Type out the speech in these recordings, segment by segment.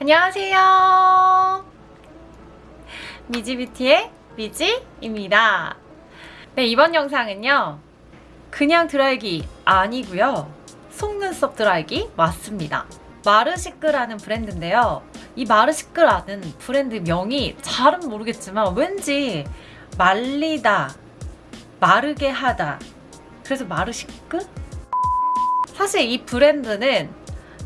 안녕하세요. 미지뷰티의 미지입니다. 네, 이번 영상은요. 그냥 드라이기 아니고요. 속눈썹 드라이기 맞습니다. 마르시크라는 브랜드인데요. 이 마르시크라는 브랜드 명이 잘은 모르겠지만 왠지 말리다, 마르게 하다. 그래서 마르시크? 사실 이 브랜드는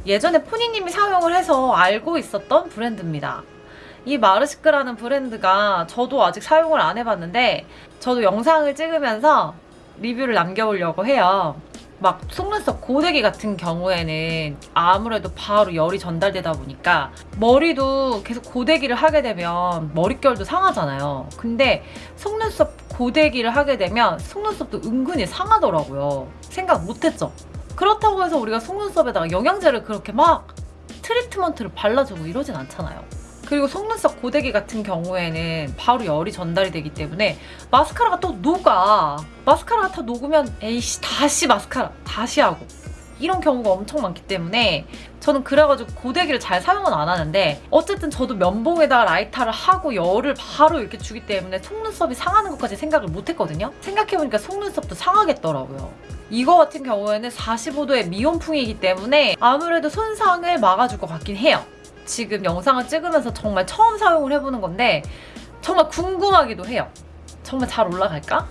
예전에 포니님이 사용을 해서 알고 있었던 브랜드입니다. 이 마르시크라는 브랜드가 저도 아직 사용을 안 해봤는데 저도 영상을 찍으면서 리뷰를 남겨보려고 해요. 막 속눈썹 고데기 같은 경우에는 아무래도 바로 열이 전달되다 보니까 머리도 계속 고데기를 하게 되면 머릿결도 상하잖아요. 근데 속눈썹 고데기를 하게 되면 속눈썹도 은근히 상하더라고요. 생각 못했죠? 그렇다고 해서 우리가 속눈썹에다가 영양제를 그렇게 막 트리트먼트를 발라주고 이러진 않잖아요. 그리고 속눈썹 고데기 같은 경우에는 바로 열이 전달이 되기 때문에 마스카라가 또 녹아. 마스카라가 다 녹으면 에이씨 다시 마스카라 다시 하고 이런 경우가 엄청 많기 때문에 저는 그래가지고 고데기를 잘 사용은 안 하는데 어쨌든 저도 면봉에다가 라이터를 하고 열을 바로 이렇게 주기 때문에 속눈썹이 상하는 것까지 생각을 못 했거든요. 생각해보니까 속눈썹도 상하겠더라고요. 이거 같은 경우에는 45도의 미온풍이기 때문에 아무래도 손상을 막아줄 것 같긴 해요. 지금 영상을 찍으면서 정말 처음 사용을 해보는 건데 정말 궁금하기도 해요. 정말 잘 올라갈까?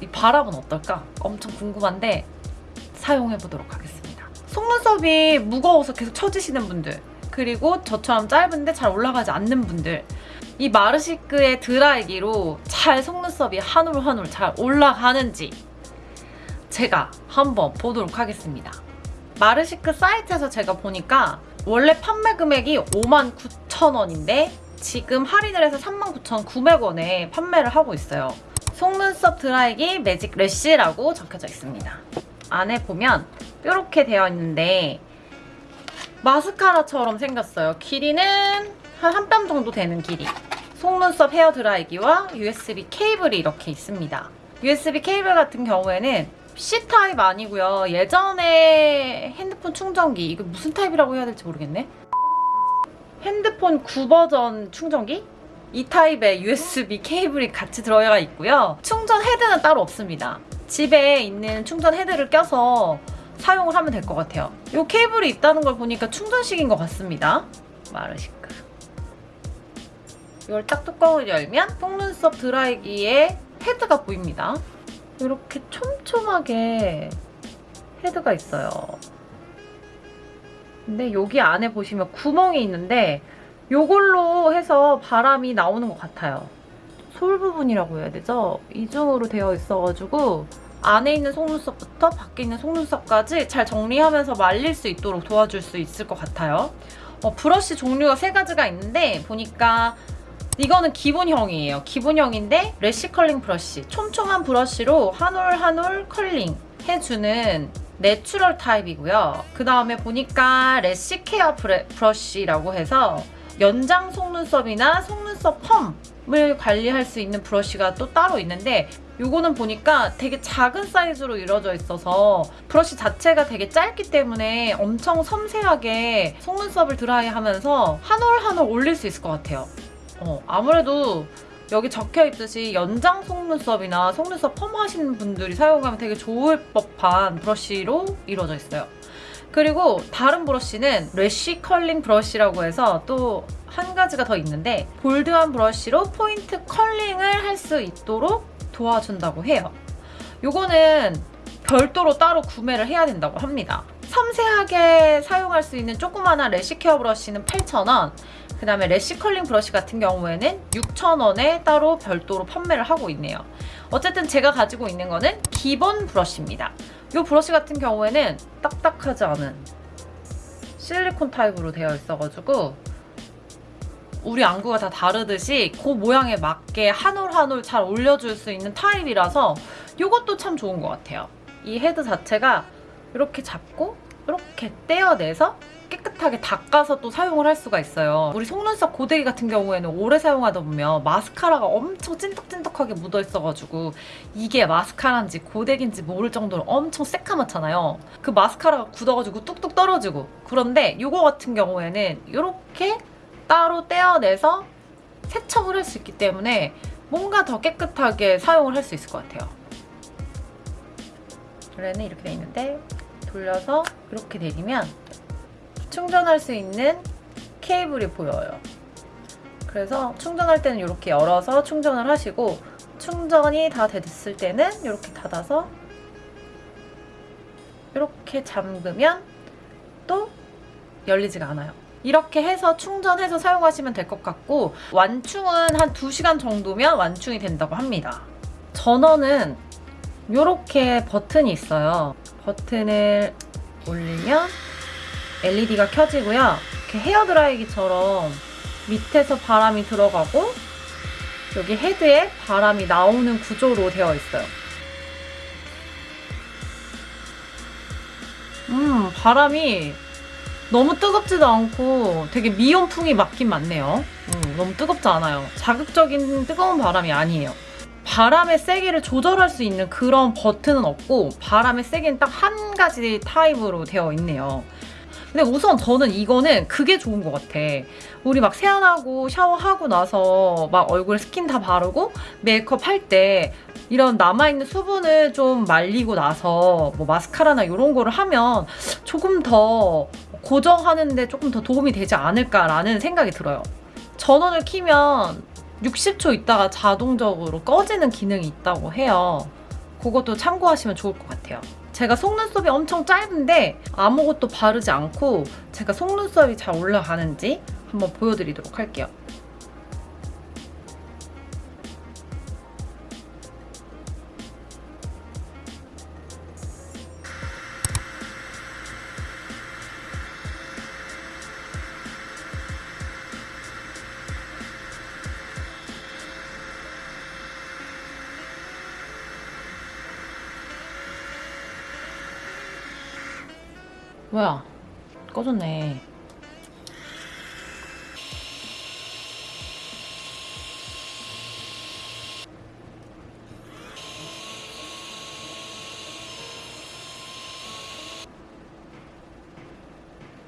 이 바람은 어떨까? 엄청 궁금한데 사용해보도록 하겠습니다. 속눈썹이 무거워서 계속 처지시는 분들 그리고 저처럼 짧은데 잘 올라가지 않는 분들 이 마르시크의 드라이기로 잘 속눈썹이 한 올 한 올 잘 올라가는지 제가 한번 보도록 하겠습니다. 마르시크 사이트에서 제가 보니까 원래 판매 금액이 59,000원인데 지금 할인을 해서 39,900원에 판매를 하고 있어요. 속눈썹 드라이기 매직 래쉬라고 적혀져 있습니다. 안에 보면 이렇게 되어 있는데 마스카라처럼 생겼어요. 길이는 한한뼘 정도 되는 길이. 속눈썹 헤어 드라이기와 USB 케이블이 이렇게 있습니다. USB 케이블 같은 경우에는 C타입 아니고요. 예전에 핸드폰 충전기 이거 무슨 타입이라고 해야 될지 모르겠네. 핸드폰 구버전 충전기? 이 타입의 USB 케이블이 같이 들어가 있고요. 충전 헤드는 따로 없습니다. 집에 있는 충전 헤드를 껴서 사용을 하면 될 것 같아요. 이 케이블이 있다는 걸 보니까 충전식인 것 같습니다. 마르시크. 이걸 딱 뚜껑을 열면 속눈썹 드라이기의 헤드가 보입니다. 이렇게 촘촘하게 헤드가 있어요. 근데 여기 안에 보시면 구멍이 있는데 이걸로 해서 바람이 나오는 것 같아요. 솔 부분이라고 해야 되죠? 이중으로 되어 있어가지고 안에 있는 속눈썹부터 밖에 있는 속눈썹까지 잘 정리하면서 말릴 수 있도록 도와줄 수 있을 것 같아요. 어, 브러쉬 종류가 세 가지가 있는데 보니까 이거는 기본형이에요. 기본형인데 lash curling brush. 촘촘한 브러쉬로 한 올 한 올 컬링 해주는 natural 타입이고요. 그 다음에 보니까 lash care brush라고 해서 연장 속눈썹이나 속눈썹 펌을 관리할 수 있는 브러쉬가 또 따로 있는데 이거는 보니까 되게 작은 사이즈로 이루어져 있어서 브러쉬 자체가 되게 짧기 때문에 엄청 섬세하게 속눈썹을 드라이하면서 한 올 한 올 올릴 수 있을 것 같아요. 어, 아무래도 여기 적혀 있듯이 연장 속눈썹이나 속눈썹 펌 하시는 분들이 사용하면 되게 좋을 법한 브러쉬로 이루어져 있어요. 그리고 다른 브러쉬는 lash curling brush라고 해서 또 한 가지가 더 있는데 bold한 브러쉬로 포인트 curling을 할 수 있도록 도와준다고 해요. 요거는 별도로 따로 구매를 해야 된다고 합니다. 섬세하게 사용할 수 있는 조그마한 lash care 브러쉬는 8,000원 그 다음에 lash curling 브러쉬 같은 경우에는 6,000원에 따로 별도로 판매를 하고 있네요. 어쨌든 제가 가지고 있는 거는 기본 브러쉬입니다. 이 브러쉬 같은 경우에는 딱딱하지 않은 실리콘 타입으로 되어 있어가지고 우리 안구가 다 다르듯이 그 모양에 맞게 한 올 한 올 잘 올려줄 수 있는 타입이라서 이것도 참 좋은 것 같아요. 이 헤드 자체가 이렇게 잡고 이렇게 떼어내서 깨끗하게 닦아서 또 사용을 할 수가 있어요. 우리 속눈썹 고데기 같은 경우에는 오래 사용하다 보면 마스카라가 엄청 찐득찐득하게 묻어있어가지고 이게 마스카라인지 고데기인지 모를 정도로 엄청 새까맣잖아요. 그 마스카라가 굳어가지고 뚝뚝 떨어지고 그런데 이거 같은 경우에는 이렇게 따로 떼어내서 세척을 할 수 있기 때문에 뭔가 더 깨끗하게 사용을 할 수 있을 것 같아요. 원래는 이렇게 돼 있는데 돌려서 이렇게 내리면 충전할 수 있는 케이블이 보여요. 그래서 충전할 때는 이렇게 열어서 충전을 하시고 충전이 다 됐을 때는 이렇게 닫아서 이렇게 잠그면 또 열리지가 않아요. 이렇게 해서 충전해서 사용하시면 될 것 같고 완충은 한 2시간 정도면 완충이 된다고 합니다. 전원은 이렇게 버튼이 있어요. 버튼을 올리면 LED가 켜지고요. 이렇게 헤어드라이기처럼 밑에서 바람이 들어가고 여기 헤드에 바람이 나오는 구조로 되어 있어요. 음, 바람이 너무 뜨겁지도 않고 되게 미온풍이 맞긴 맞네요. 음, 너무 뜨겁지 않아요. 자극적인 뜨거운 바람이 아니에요. 바람의 세기를 조절할 수 있는 그런 버튼은 없고 바람의 세기는 딱 한 가지 타입으로 되어 있네요. 근데 우선 저는 이거는 그게 좋은 것 같아. 우리 막 세안하고 샤워하고 나서 막 얼굴에 스킨 다 바르고 메이크업 할 때 이런 남아있는 수분을 좀 말리고 나서 뭐 마스카라나 이런 거를 하면 조금 더 고정하는데 조금 더 도움이 되지 않을까라는 생각이 들어요. 전원을 키면 60초 있다가 자동적으로 꺼지는 기능이 있다고 해요. 그것도 참고하시면 좋을 것 같아요. 제가 속눈썹이 엄청 짧은데 아무것도 바르지 않고 제가 속눈썹이 잘 올라가는지 한번 보여드리도록 할게요. 뭐야? 꺼졌네.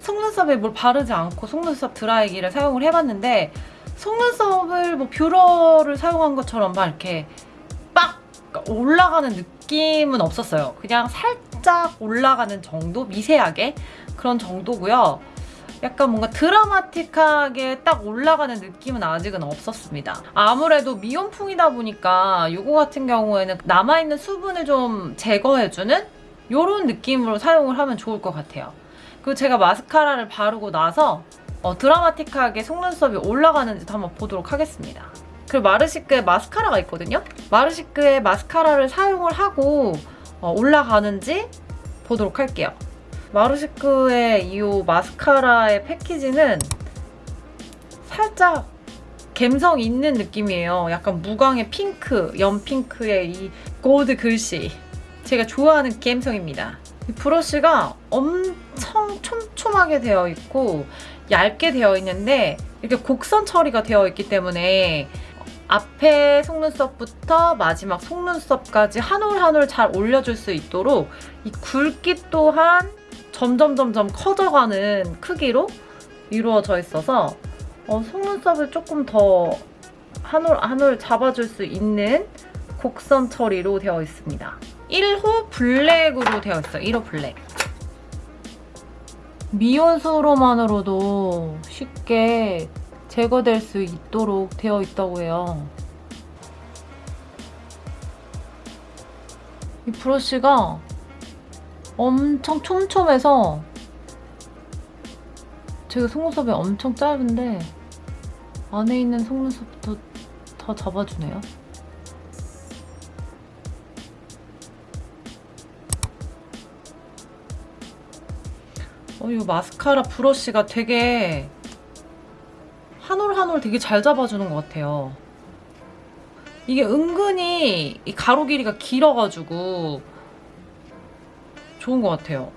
속눈썹에 뭘 바르지 않고 속눈썹 드라이기를 사용을 해봤는데 속눈썹을 뭐 뷰러를 사용한 것처럼 막 이렇게 빡 올라가는 느낌은 없었어요. 그냥 살짝 올라가는 정도? 미세하게? 그런 정도고요. 약간 뭔가 드라마틱하게 딱 올라가는 느낌은 아직은 없었습니다. 아무래도 미온풍이다 보니까 이거 같은 경우에는 남아있는 수분을 좀 제거해주는 이런 느낌으로 사용을 하면 좋을 것 같아요. 그리고 제가 마스카라를 바르고 나서 어, 드라마틱하게 속눈썹이 올라가는지도 한번 보도록 하겠습니다. 그리고 마르시크에 마스카라가 있거든요. 마르시크에 마스카라를 사용을 하고 어, 올라가는지 보도록 할게요. 마르시크의 이 마스카라의 패키지는 살짝 감성 있는 느낌이에요. 약간 무광의 핑크, 연핑크의 이 골드 글씨. 제가 좋아하는 감성입니다. 이 브러쉬가 엄청 촘촘하게 되어 있고 얇게 되어 있는데 이렇게 곡선 처리가 되어 있기 때문에 앞에 속눈썹부터 마지막 속눈썹까지 한 올 한 올 잘 올려줄 수 있도록 이 굵기 또한 점점 점점 커져가는 크기로 이루어져 있어서 어, 속눈썹을 조금 더 한 올 한 올 잡아줄 수 있는 곡선 처리로 되어 있습니다. 1호 블랙으로 되어 있어요. 1호 블랙. 미온수로만으로도 쉽게 제거될 수 있도록 되어 있다고 해요. 이 브러쉬가 엄청 촘촘해서 제가 속눈썹이 엄청 짧은데 안에 있는 속눈썹부터 다 잡아주네요. 어, 이 마스카라 브러쉬가 되게 한 올 한 올 되게 잘 잡아주는 것 같아요. 이게 은근히 이 가로 길이가 길어가지고 좋은 것 같아요.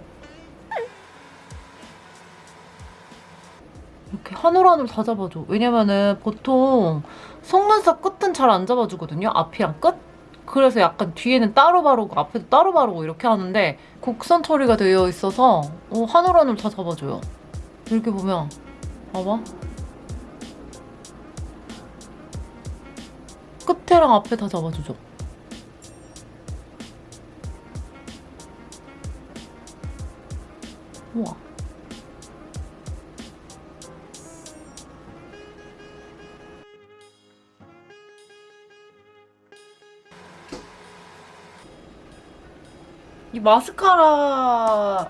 이렇게 한 올 한 올 다 잡아줘. 왜냐면은 보통 속눈썹 끝은 잘 안 잡아주거든요. 앞이랑 끝? 그래서 약간 뒤에는 따로 바르고 앞에도 따로 바르고 이렇게 하는데 곡선 처리가 되어 있어서 어, 한올 한 올 다 잡아줘요. 이렇게 보면 봐봐. 끝에랑 앞에 다 잡아주죠. 우와. 이 마스카라가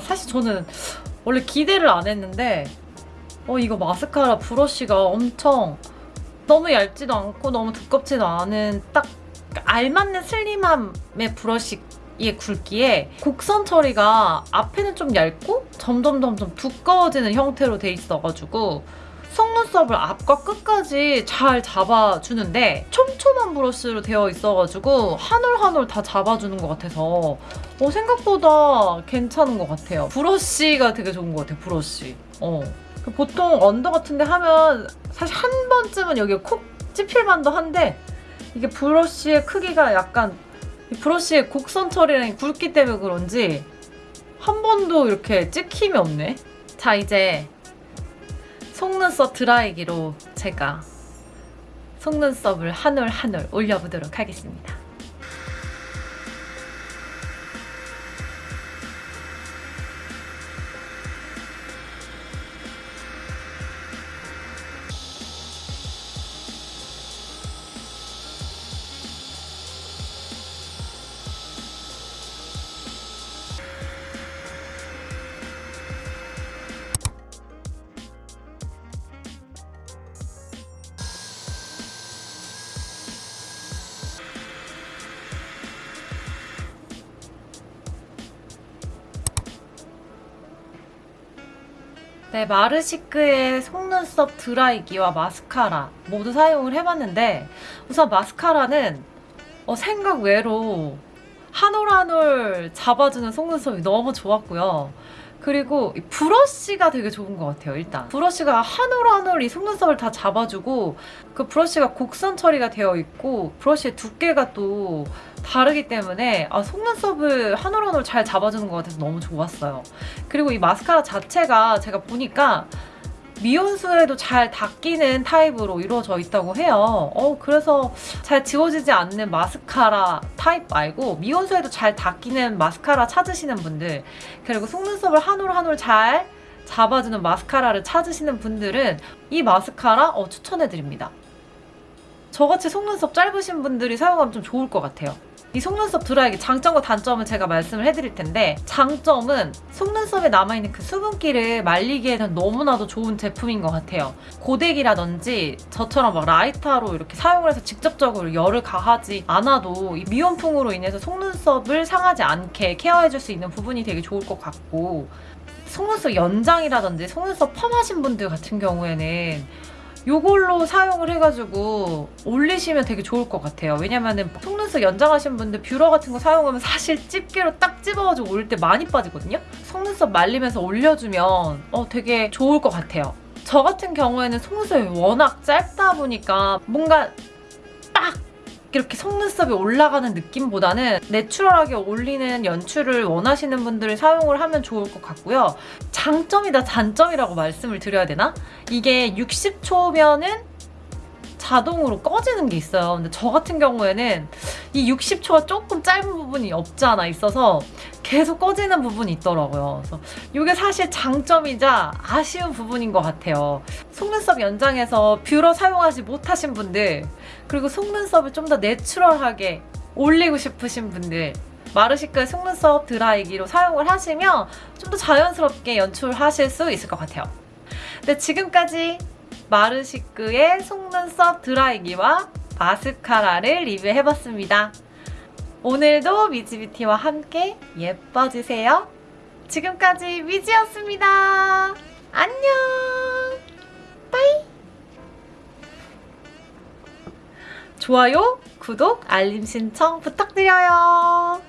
사실 저는 원래 기대를 안 했는데 어 이거 마스카라 브러쉬가 엄청 너무 얇지도 않고 너무 두껍지도 않은 딱 알맞는 슬림함의 브러쉬의 굵기에 곡선 처리가 앞에는 좀 얇고 점점 점점 두꺼워지는 형태로 돼 있어가지고 속눈썹을 앞과 끝까지 잘 잡아주는데 촘촘한 브러쉬로 되어 있어가지고 한 올 한 올 다 잡아주는 것 같아서 어, 생각보다 괜찮은 것 같아요. 브러쉬가 되게 좋은 것 같아요, 브러쉬. 어. 그 보통 under 같은데 하면 사실 한 번쯤은 여기 콕 찝힐 만도 한데 이게 브러쉬의 크기가 약간 이 브러쉬의 곡선 처리랑 굵기 때문에 그런지 한 번도 이렇게 찍힘이 없네. 자 이제 속눈썹 드라이기로 제가 속눈썹을 한 올 한 올 올려보도록 하겠습니다. 네, 마르시크의 속눈썹 드라이기와 마스카라 모두 사용을 해봤는데 우선 마스카라는 어, 생각 외로 한 올 한 올 잡아주는 속눈썹이 너무 좋았고요. 그리고 이 브러쉬가 되게 좋은 것 같아요, 일단. 브러쉬가 한 올 한 올 이 속눈썹을 다 잡아주고 그 브러쉬가 곡선 처리가 되어 있고 브러쉬의 두께가 또 다르기 때문에 아, 속눈썹을 한 올 한 올 잘 잡아주는 것 같아서 너무 좋았어요. 그리고 이 마스카라 자체가 제가 보니까 미온수에도 잘 닦이는 타입으로 이루어져 있다고 해요. 어, 그래서 잘 지워지지 않는 마스카라 타입 말고 미온수에도 잘 닦이는 마스카라 찾으시는 분들 그리고 속눈썹을 한 올 한 올 잘 잡아주는 마스카라를 찾으시는 분들은 이 마스카라 어, 추천해드립니다. 저같이 속눈썹 짧으신 분들이 사용하면 좀 좋을 것 같아요. 이 속눈썹 드라이기 장점과 단점은 제가 말씀을 해드릴 텐데 장점은 속눈썹에 남아있는 그 수분기를 말리기에는 너무나도 좋은 제품인 것 같아요. 고데기라든지 저처럼 막 라이터로 이렇게 사용을 해서 직접적으로 열을 가하지 않아도 이 미온풍으로 인해서 속눈썹을 상하지 않게 케어해줄 수 있는 부분이 되게 좋을 것 같고 속눈썹 연장이라든지 속눈썹 펌하신 분들 같은 경우에는 이걸로 사용을 해가지고 올리시면 되게 좋을 것 같아요. 왜냐면은 속눈썹 연장하신 분들 뷰러 같은 거 사용하면 사실 집게로 딱 집어가지고 올릴 때 많이 빠지거든요? 속눈썹 말리면서 올려주면 어, 되게 좋을 것 같아요. 저 같은 경우에는 속눈썹이 워낙 짧다 보니까 뭔가 딱 이렇게 속눈썹이 올라가는 느낌보다는 내추럴하게 올리는 연출을 원하시는 분들이 사용을 하면 좋을 것 같고요. 장점이다 단점이라고 말씀을 드려야 되나? 이게 60초면은 자동으로 꺼지는 게 있어요. 근데 저 같은 경우에는 이 60초가 조금 짧은 부분이 없지 않아 있어서 계속 꺼지는 부분이 있더라고요. 그래서 이게 사실 장점이자 아쉬운 부분인 것 같아요. 속눈썹 연장해서 뷰러 사용하지 못하신 분들 그리고 속눈썹을 좀 더 내추럴하게 올리고 싶으신 분들 마르시크의 속눈썹 드라이기로 사용을 하시면 좀 더 자연스럽게 연출하실 수 있을 것 같아요. 네, 지금까지 마르시크의 속눈썹 드라이기와 마스카라를 리뷰해봤습니다. 오늘도 미지뷰티와 함께 예뻐지세요. 지금까지 미지였습니다. 안녕! 빠이! 좋아요, 구독, 알림 신청 부탁드려요.